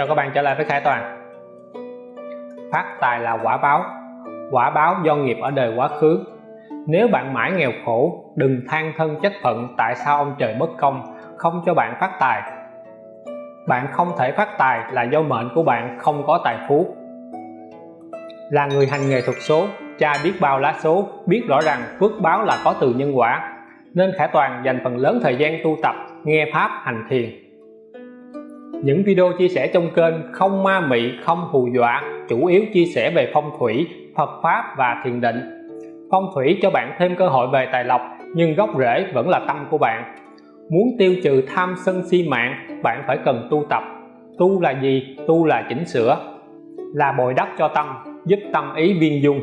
Chào các bạn trở lại với Khải Toàn. Phát tài là quả báo. Quả báo do nghiệp ở đời quá khứ. Nếu bạn mãi nghèo khổ, Đừng than thân chất phận Tại sao ông trời bất công, Không cho bạn phát tài. Bạn không thể phát tài là do mệnh của bạn không có tài phú. Là người hành nghề thuật số, Cha biết bao lá số, Biết rõ rằng phước báo là có từ nhân quả. Nên Khải Toàn dành phần lớn thời gian tu tập, Nghe Pháp, hành thiền những video chia sẻ trong kênh không ma mị, không hù dọa, chủ yếu chia sẻ về phong thủy, Phật Pháp và thiền định. Phong thủy cho bạn thêm cơ hội về tài lộc, nhưng gốc rễ vẫn là tâm của bạn. Muốn tiêu trừ tham sân si mạng, bạn phải cần tu tập. Tu là gì? Tu là chỉnh sửa, là bồi đắp cho tâm, giúp tâm ý viên dung.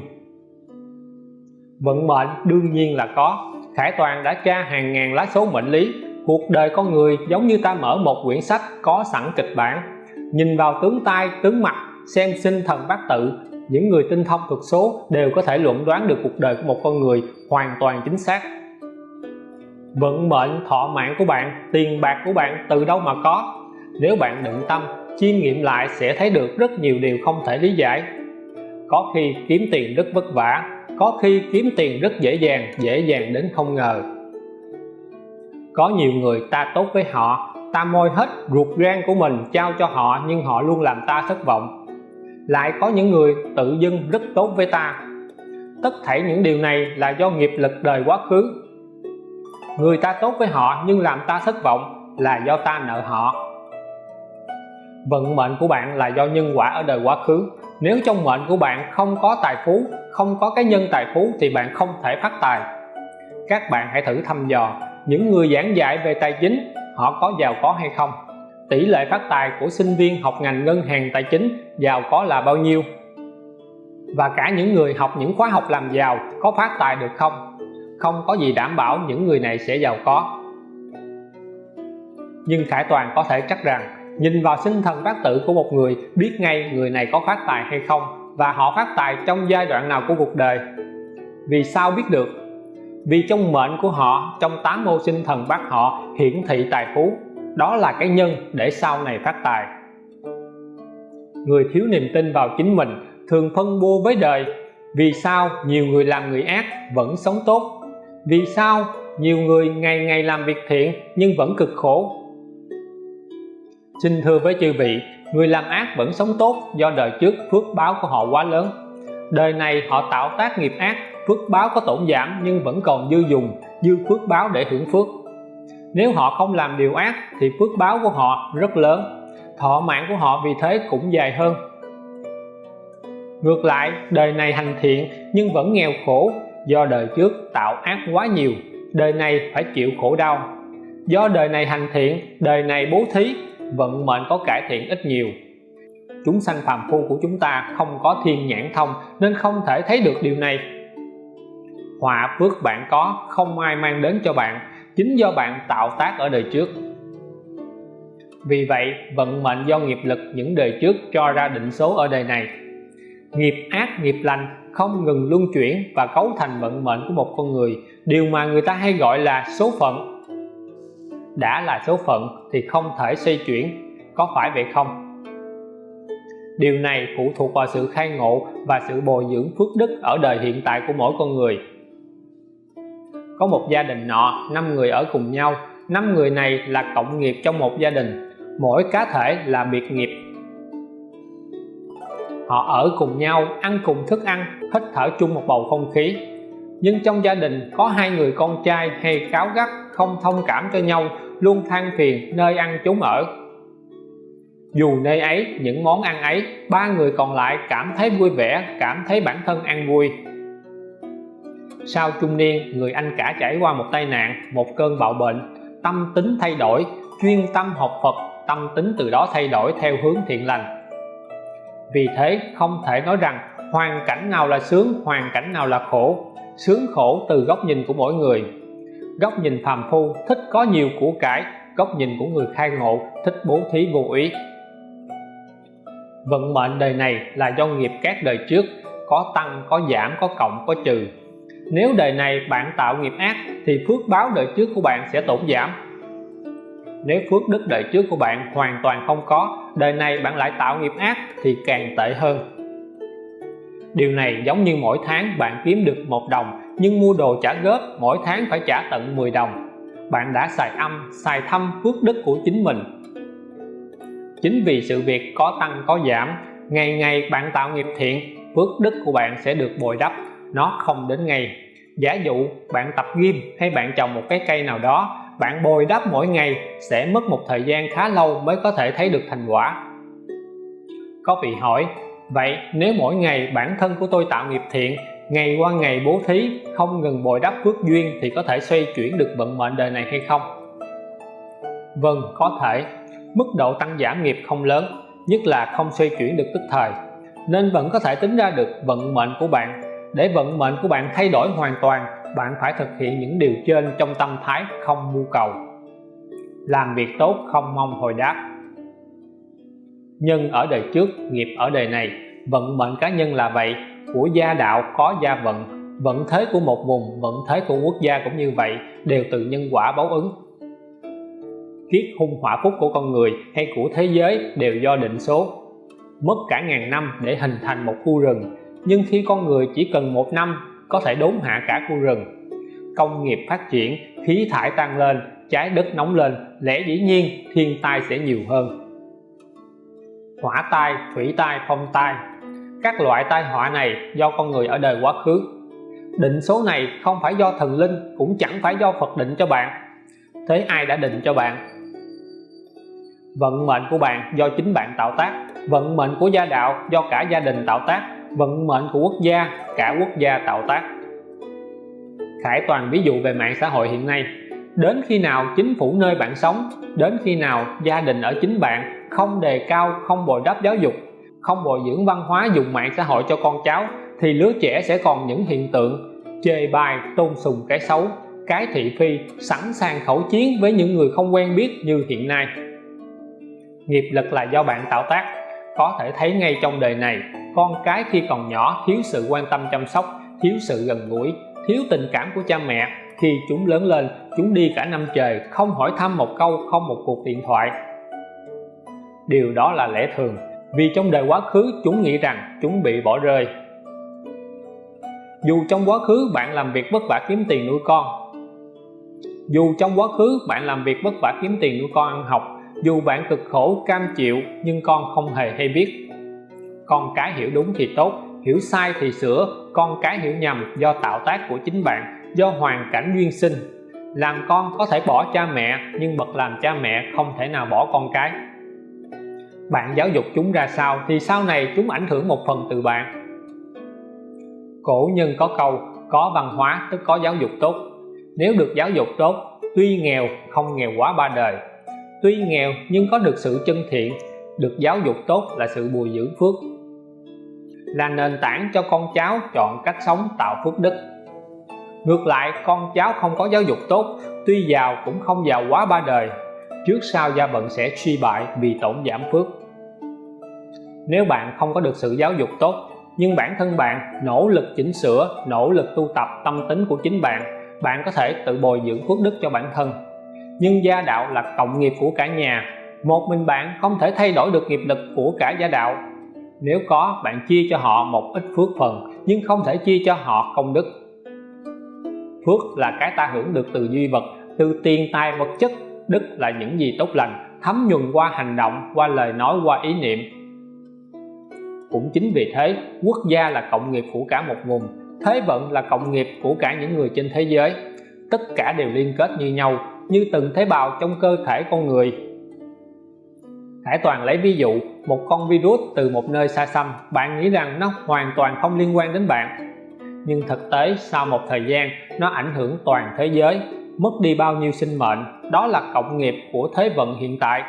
Vận mệnh đương nhiên là có. Khải Toàn đã tra hàng ngàn lá số mệnh lý cuộc đời con người giống như ta mở một quyển sách có sẵn kịch bản. Nhìn vào tướng tai, tướng mặt, xem sinh thần bát tự, những người tinh thông thuật số đều có thể luận đoán được cuộc đời của một con người hoàn toàn chính xác. Vận mệnh, thọ mạng của bạn, tiền bạc của bạn từ đâu mà có? Nếu bạn định tâm, chiêm nghiệm lại sẽ thấy được rất nhiều điều không thể lý giải. Có khi kiếm tiền rất vất vả, có khi kiếm tiền rất dễ dàng dễ dàng đến không ngờ có nhiều người ta tốt với họ, ta môi hết ruột gan của mình trao cho họ nhưng họ luôn làm ta thất vọng. Lại có những người tự dưng rất tốt với ta. Tất thảy những điều này là do nghiệp lực đời quá khứ. Người ta tốt với họ nhưng làm ta thất vọng là do ta nợ họ. Vận mệnh của bạn là do nhân quả ở đời quá khứ. Nếu trong mệnh của bạn không có tài phú, không có cái nhân tài phú thì bạn không thể phát tài. Các bạn hãy thử thăm dò những người giảng dạy về tài chính, họ có giàu có hay không? Tỷ lệ phát tài của sinh viên học ngành ngân hàng tài chính giàu có là bao nhiêu? Và cả những người học những khóa học làm giàu có phát tài được không? Không có gì đảm bảo những người này sẽ giàu có. Nhưng Khải Toàn có thể chắc rằng, nhìn vào sinh thần bát tự của một người, biết ngay người này có phát tài hay không và họ phát tài trong giai đoạn nào của cuộc đời. Vì sao biết được? Vì trong mệnh của họ, trong tám ô sinh thần bát họ, hiển thị tài phú. Đó là cái nhân để sau này phát tài. Người thiếu niềm tin vào chính mình thường phân bua với đời. Vì sao nhiều người làm người ác vẫn sống tốt? Vì sao nhiều người ngày ngày làm việc thiện nhưng vẫn cực khổ? Xin thưa với chư vị, người làm ác vẫn sống tốt do đời trước phước báo của họ quá lớn. Đời này họ tạo tác nghiệp ác phước báo có tổn giảm nhưng vẫn còn dư dùng dư phước báo để hưởng phước. Nếu họ không làm điều ác thì phước báo của họ rất lớn, thọ mạng của họ vì thế cũng dài hơn. Ngược lại, đời này hành thiện nhưng vẫn nghèo khổ do đời trước tạo ác quá nhiều, đời này phải chịu khổ đau. Do đời này hành thiện, đời này bố thí, vận mệnh có cải thiện ít nhiều. Chúng sanh phàm phu của chúng ta không có thiên nhãn thông nên không thể thấy được điều này họa phước bạn có, không ai mang đến cho bạn. Chính do bạn tạo tác ở đời trước. Vì vậy, vận mệnh do nghiệp lực những đời trước cho ra định số ở đời này. Nghiệp ác, nghiệp lành không ngừng luân chuyển và cấu thành vận mệnh của một con người. Điều mà người ta hay gọi là số phận. Đã là số phận thì không thể xoay chuyển, có phải vậy không? Điều này phụ thuộc vào sự khai ngộ và sự bồi dưỡng phước đức ở đời hiện tại của mỗi con người có một gia đình nọ, năm người ở cùng nhau. Năm người này là cộng nghiệp trong một gia đình. Mỗi cá thể là biệt nghiệp. Họ ở cùng nhau, ăn cùng thức ăn, hít thở chung một bầu không khí. Nhưng trong gia đình có hai người con trai hay cáo gắt, không thông cảm cho nhau, luôn than phiền nơi ăn chốn ở. Dù nơi ấy, những món ăn ấy, ba người còn lại cảm thấy vui vẻ, cảm thấy bản thân ăn vui sau trung niên, người anh cả trải qua một tai nạn, một cơn bạo bệnh, tâm tính thay đổi, chuyên tâm học Phật, tâm tính từ đó thay đổi theo hướng thiện lành. Vì thế, không thể nói rằng hoàn cảnh nào là sướng, hoàn cảnh nào là khổ. Sướng khổ từ góc nhìn của mỗi người. Góc nhìn phàm phu thích có nhiều của cải, góc nhìn của người khai ngộ thích bố thí vô ý. Vận mệnh đời này là do nghiệp các đời trước, có tăng, có giảm, có cộng, có trừ nếu đời này bạn tạo nghiệp ác, thì phước báo đời trước của bạn sẽ tổn giảm. Nếu phước đức đời trước của bạn hoàn toàn không có, đời này bạn lại tạo nghiệp ác thì càng tệ hơn. Điều này giống như mỗi tháng bạn kiếm được một đồng, nhưng mua đồ trả góp, mỗi tháng phải trả tận 10 đồng. Bạn đã xài âm, xài thâm phước đức của chính mình. Chính vì sự việc có tăng có giảm, ngày ngày bạn tạo nghiệp thiện, phước đức của bạn sẽ được bồi đắp nó không đến ngày. Giả dụ bạn tập gym hay bạn trồng một cái cây nào đó, bạn bồi đắp mỗi ngày sẽ mất một thời gian khá lâu mới có thể thấy được thành quả. Có vị hỏi, vậy nếu mỗi ngày bản thân của tôi tạo nghiệp thiện, ngày qua ngày bố thí, không ngừng bồi đắp phước duyên thì có thể xoay chuyển được vận mệnh đời này hay không? Vâng có thể. Mức độ tăng giảm nghiệp không lớn, nhất là không xoay chuyển được tức thời, nên vẫn có thể tính ra được vận mệnh của bạn để vận mệnh của bạn thay đổi hoàn toàn, bạn phải thực hiện những điều trên trong tâm thái không mưu cầu. Làm việc tốt không mong hồi đáp. Nhân ở đời trước, nghiệp ở đời này. Vận mệnh cá nhân là vậy. Của gia đạo có gia vận. Vận thế của một vùng, vận thế của quốc gia cũng như vậy, đều từ nhân quả báo ứng. Kiết hung hỏa phúc của con người hay của thế giới đều do định số. Mất cả ngàn năm để hình thành một khu rừng nhưng khi con người chỉ cần một năm có thể đốn hạ cả khu rừng, công nghiệp phát triển, khí thải tăng lên, trái đất nóng lên, lẽ dĩ nhiên thiên tai sẽ nhiều hơn. Hỏa tai, thủy tai, phong tai, các loại tai họa này do con người ở đời quá khứ. Định số này không phải do thần linh, cũng chẳng phải do Phật định cho bạn. Thế ai đã định cho bạn? Vận mệnh của bạn do chính bạn tạo tác, vận mệnh của gia đạo do cả gia đình tạo tác vận mệnh của quốc gia, cả quốc gia tạo tác. Khải Toàn ví dụ về mạng xã hội hiện nay. Đến khi nào chính phủ nơi bạn sống, đến khi nào gia đình ở chính bạn, không đề cao, không bồi đắp giáo dục, không bồi dưỡng văn hóa dùng mạng xã hội cho con cháu, thì lứa trẻ sẽ còn những hiện tượng chê bai, tôn sùng cái xấu, cái thị phi, sẵn sàng khẩu chiến với những người không quen biết như hiện nay. Nghiệp lực là do bạn tạo tác có thể thấy ngay trong đời này, con cái khi còn nhỏ thiếu sự quan tâm chăm sóc, thiếu sự gần gũi, thiếu tình cảm của cha mẹ. Khi chúng lớn lên, chúng đi cả năm trời, không hỏi thăm một câu, không một cuộc điện thoại. Điều đó là lẽ thường, vì trong đời quá khứ, chúng nghĩ rằng chúng bị bỏ rơi. Dù trong quá khứ bạn làm việc vất vả kiếm tiền nuôi con, dù trong quá khứ bạn làm việc vất vả kiếm tiền nuôi con ăn học dù bạn cực khổ, cam chịu, nhưng con không hề hay biết. Con cái hiểu đúng thì tốt, hiểu sai thì sửa. Con cái hiểu nhầm do tạo tác của chính bạn, do hoàn cảnh duyên sinh. Làm con có thể bỏ cha mẹ, nhưng bậc làm cha mẹ không thể nào bỏ con cái. Bạn giáo dục chúng ra sao thì sau này chúng ảnh hưởng một phần từ bạn. Cổ nhân có câu, có văn hóa tức có giáo dục tốt. Nếu được giáo dục tốt, tuy nghèo, không nghèo quá ba đời tuy nghèo nhưng có được sự chân thiện, được giáo dục tốt là sự bùi dưỡng phước. Là nền tảng cho con cháu chọn cách sống tạo phước đức. Ngược lại, con cháu không có giáo dục tốt, tuy giàu cũng không giàu quá ba đời, trước sau gia vận sẽ suy bại vì tổn giảm phước. Nếu bạn không có được sự giáo dục tốt, nhưng bản thân bạn nỗ lực chỉnh sửa, nỗ lực tu tập tâm tính của chính bạn bạn có thể tự bồi dưỡng phước đức cho bản thân nhưng gia đạo là cộng nghiệp của cả nhà. Một mình bạn không thể thay đổi được nghiệp lực của cả gia đạo. Nếu có, bạn chia cho họ một ít phước phần, nhưng không thể chia cho họ công đức. Phước là cái ta hưởng được từ duy vật, từ tiền tài vật chất. Đức là những gì tốt lành, thấm nhuần qua hành động, qua lời nói, qua ý niệm. Cũng chính vì thế, quốc gia là cộng nghiệp của cả một vùng, thế vận là cộng nghiệp của cả những người trên thế giới. Tất cả đều liên kết như nhau như từng tế bào trong cơ thể con người. Hải Toàn lấy ví dụ, một con virus từ một nơi xa xăm, bạn nghĩ rằng nó hoàn toàn không liên quan đến bạn. Nhưng thực tế, sau một thời gian, nó ảnh hưởng toàn thế giới, mất đi bao nhiêu sinh mệnh, đó là cộng nghiệp của thế vận hiện tại.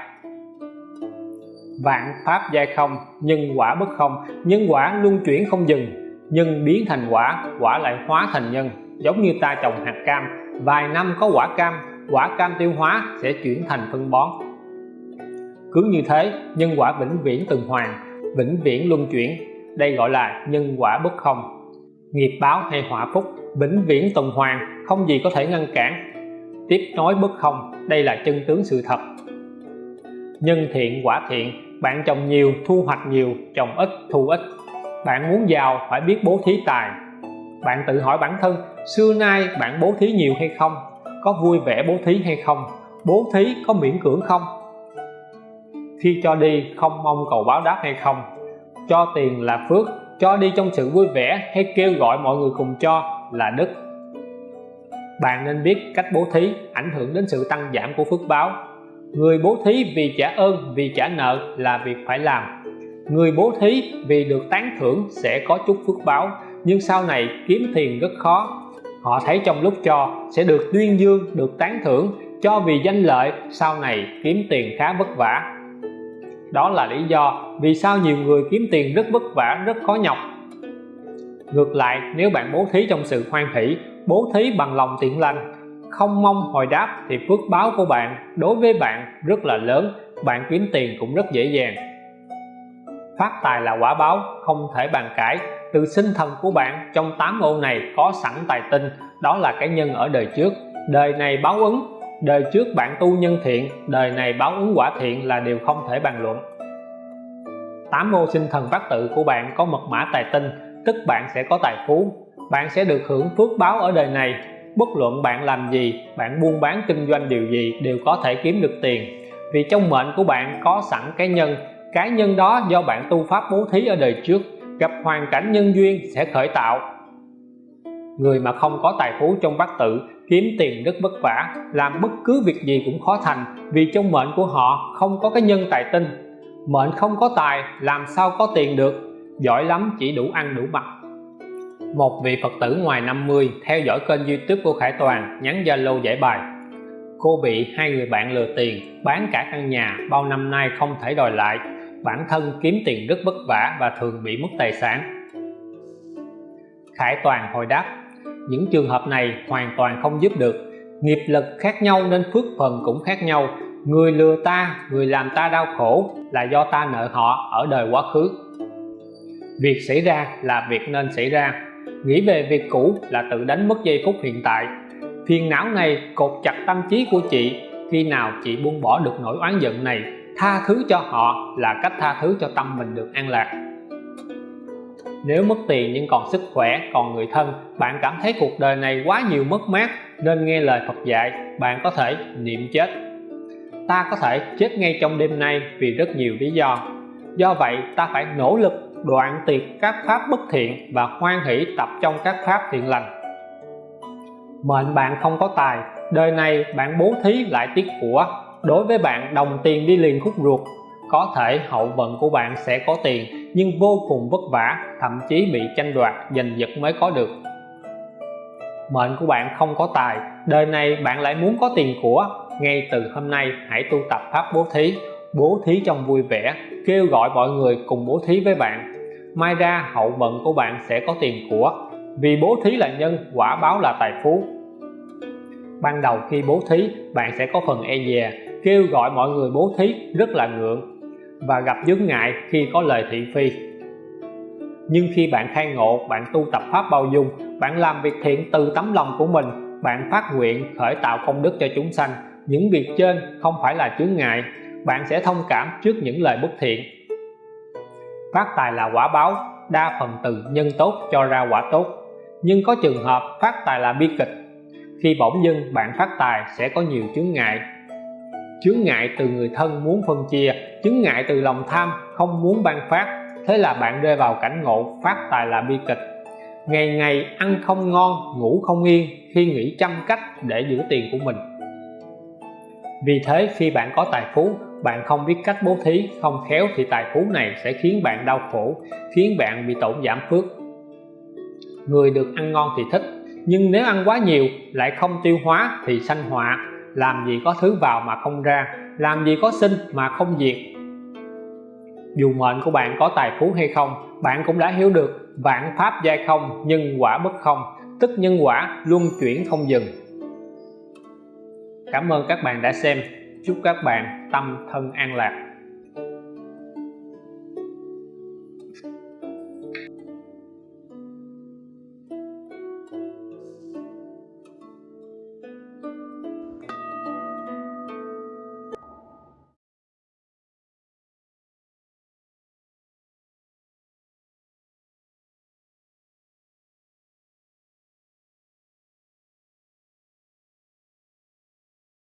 Vạn pháp giai không nhân quả bất không nhân quả luân chuyển không dừng nhân biến thành quả quả lại hóa thành nhân, giống như ta trồng hạt cam, vài năm có quả cam quả cam tiêu hóa sẽ chuyển thành phân bón. Cứ như thế, nhân quả vĩnh viễn tuần hoàn, vĩnh viễn luân chuyển. Đây gọi là nhân quả bất không. Nghiệp báo hay họa phúc, vĩnh viễn tuần hoàn, không gì có thể ngăn cản. Tiếp nối bất không, đây là chân tướng sự thật. Nhân thiện, quả thiện, bạn trồng nhiều, thu hoạch nhiều, trồng ít, thu ít. Bạn muốn giàu, phải biết bố thí tài. Bạn tự hỏi bản thân, xưa nay bạn bố thí nhiều hay không? Có vui vẻ bố thí hay không, bố thí có miễn cưỡng không? Khi cho đi không mong cầu báo đáp hay không? Cho tiền là phước, cho đi trong sự vui vẻ hay kêu gọi mọi người cùng cho là đức. Bạn nên biết cách bố thí ảnh hưởng đến sự tăng giảm của phước báo. Người bố thí vì trả ơn, vì trả nợ là việc phải làm. Người bố thí vì được tán thưởng sẽ có chút phước báo, nhưng sau này kiếm tiền rất khó họ thấy trong lúc cho sẽ được tuyên dương, được tán thưởng cho vì danh lợi sau này kiếm tiền khá vất vả. Đó là lý do vì sao nhiều người kiếm tiền rất vất vả, rất khó nhọc. Ngược lại, nếu bạn bố thí trong sự hoan hỷ, bố thí bằng lòng thiện lành, không mong hồi đáp thì phước báo của bạn đối với bạn rất là lớn, bạn kiếm tiền cũng rất dễ dàng. Phát tài là quả báo, không thể bàn cãi từ sinh thần của bạn trong tám ô này có sẵn tài tinh, đó là cái nhân ở đời trước. Đời này báo ứng, đời trước bạn tu nhân thiện, đời này báo ứng quả thiện là điều không thể bàn luận. Tám ô sinh thần bát tự của bạn có mật mã tài tinh, tức bạn sẽ có tài phú. Bạn sẽ được hưởng phước báo ở đời này. Bất luận bạn làm gì, bạn buôn bán kinh doanh điều gì đều có thể kiếm được tiền. Vì trong mệnh của bạn có sẵn cái nhân cái nhân đó do bạn tu pháp bố thí ở đời trước gặp hoàn cảnh nhân duyên sẽ khởi tạo. Người mà không có tài phú trong bát tự, kiếm tiền rất vất vả, làm bất cứ việc gì cũng khó thành vì trong mệnh của họ không có cái nhân tài tinh. Mệnh không có tài, làm sao có tiền được? Giỏi lắm, chỉ đủ ăn đủ mặc. Một vị Phật tử ngoài 50 theo dõi kênh youtube của Khải Toàn, nhắn Zalo giải bài. Cô bị hai người bạn lừa tiền, bán cả căn nhà, bao năm nay không thể đòi lại bản thân kiếm tiền rất vất vả và thường bị mất tài sản. Khải Toàn hồi đáp, những trường hợp này hoàn toàn không giúp được. Nghiệp lực khác nhau nên phước phần cũng khác nhau. Người lừa ta, người làm ta đau khổ là do ta nợ họ ở đời quá khứ. Việc xảy ra là việc nên xảy ra. Nghĩ về việc cũ là tự đánh mất giây phút hiện tại. Phiền não này cột chặt tâm trí của chị, khi nào chị buông bỏ được nỗi oán giận này? Tha thứ cho họ là cách tha thứ cho tâm mình được an lạc. Nếu mất tiền nhưng còn sức khỏe, còn người thân, bạn cảm thấy cuộc đời này quá nhiều mất mát, nên nghe lời Phật dạy, bạn có thể niệm chết. Ta có thể chết ngay trong đêm nay vì rất nhiều lý do. Do vậy, ta phải nỗ lực đoạn tiệt các pháp bất thiện và hoan hỷ tập trong các pháp thiện lành. Mệnh bạn không có tài, đời này bạn bố thí lại tiếc của đối với bạn, đồng tiền đi liền khúc ruột. Có thể hậu vận của bạn sẽ có tiền, nhưng vô cùng vất vả, thậm chí bị tranh đoạt, giành giật mới có được. Mệnh của bạn không có tài, đời này bạn lại muốn có tiền của. Ngay từ hôm nay, hãy tu tập pháp bố thí. Bố thí trong vui vẻ, kêu gọi mọi người cùng bố thí với bạn. Mai ra, hậu vận của bạn sẽ có tiền của. Vì bố thí là nhân, quả báo là tài phú. Ban đầu khi bố thí, bạn sẽ có phần e dè kêu gọi mọi người bố thí rất là ngượng và gặp chướng ngại khi có lời thị phi. Nhưng khi bạn khai ngộ, bạn tu tập pháp bao dung, bạn làm việc thiện từ tấm lòng của mình, bạn phát nguyện khởi tạo công đức cho chúng sanh, những việc trên không phải là chướng ngại, bạn sẽ thông cảm trước những lời bất thiện. Phát tài là quả báo, đa phần từ nhân tốt cho ra quả tốt. Nhưng có trường hợp phát tài là bi kịch, khi bỗng dưng bạn phát tài sẽ có nhiều chướng ngại chướng ngại từ người thân muốn phân chia, chướng ngại từ lòng tham, không muốn ban phát. Thế là bạn rơi vào cảnh ngộ, phát tài là bi kịch. Ngày ngày ăn không ngon, ngủ không yên, khi nghĩ trăm cách để giữ tiền của mình. Vì thế khi bạn có tài phú, bạn không biết cách bố thí, không khéo thì tài phú này sẽ khiến bạn đau khổ, khiến bạn bị tổn giảm phước. Người được ăn ngon thì thích, nhưng nếu ăn quá nhiều, lại không tiêu hóa thì sanh họa làm gì có thứ vào mà không ra, làm gì có sinh mà không diệt. Dù mệnh của bạn có tài phú hay không, bạn cũng đã hiểu được vạn pháp giai không, nhân quả bất không, tức nhân quả luân chuyển không dừng. Cảm ơn các bạn đã xem. Chúc các bạn tâm thân an lạc.